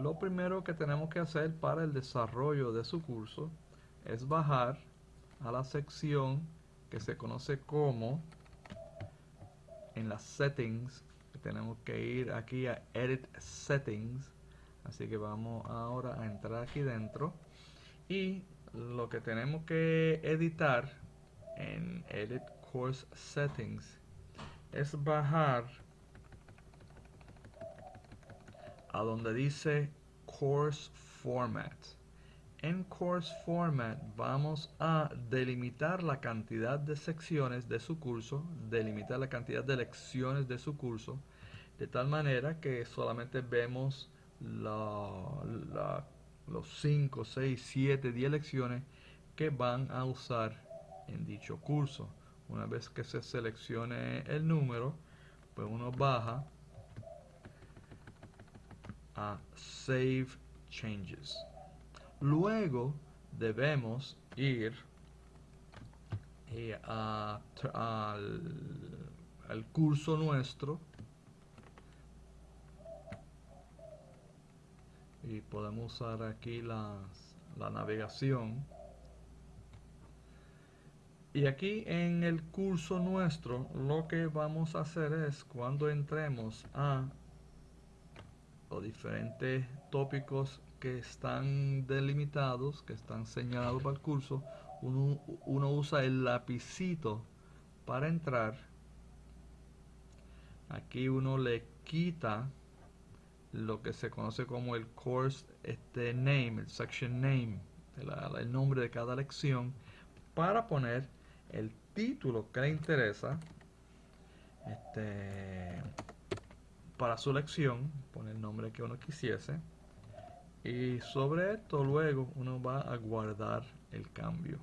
lo primero que tenemos que hacer para el desarrollo de su curso es bajar a la sección que se conoce como en las settings tenemos que ir aquí a edit settings. Así que vamos ahora a entrar aquí dentro. Y lo que tenemos que editar en edit course settings es bajar a donde dice course format en course format vamos a delimitar la cantidad de secciones de su curso delimitar la cantidad de lecciones de su curso de tal manera que solamente vemos los 5, 6, 7, 10 lecciones que van a usar en dicho curso. Una vez que se seleccione el número, pues uno baja a Save Changes. Luego debemos ir eh, al, al curso nuestro y podemos usar aquí las, la navegación y aquí en el curso nuestro lo que vamos a hacer es cuando entremos a los diferentes tópicos que están delimitados, que están señalados para el curso, uno, usa el lapicito para entrar. Aquí uno le quita lo que se conoce como el course este name, el section name, el, nombre de cada lección, para poner el título que le interesa este, para su lección, poner el nombre que uno quisiese. Y sobre esto luego uno va a guardar el cambio.